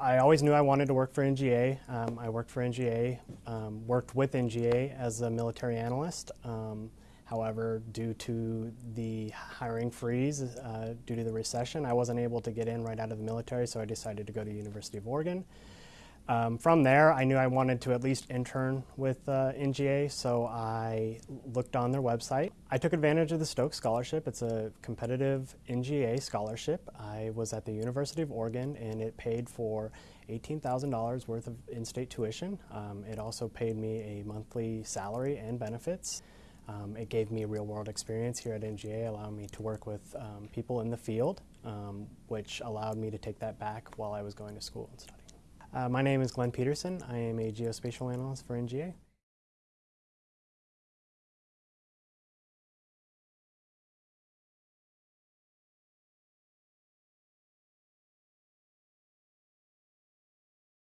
I always knew I wanted to work for NGA. Um, I worked for NGA, um, worked with NGA as a military analyst. Um, however, due to the hiring freeze, uh, due to the recession, I wasn't able to get in right out of the military, so I decided to go to University of Oregon. Um, from there, I knew I wanted to at least intern with uh, NGA, so I looked on their website. I took advantage of the Stokes Scholarship. It's a competitive NGA scholarship. I was at the University of Oregon, and it paid for $18,000 worth of in state tuition. Um, it also paid me a monthly salary and benefits. Um, it gave me real world experience here at NGA, allowing me to work with um, people in the field, um, which allowed me to take that back while I was going to school and studying. Uh, my name is Glenn Peterson. I am a geospatial analyst for NGA.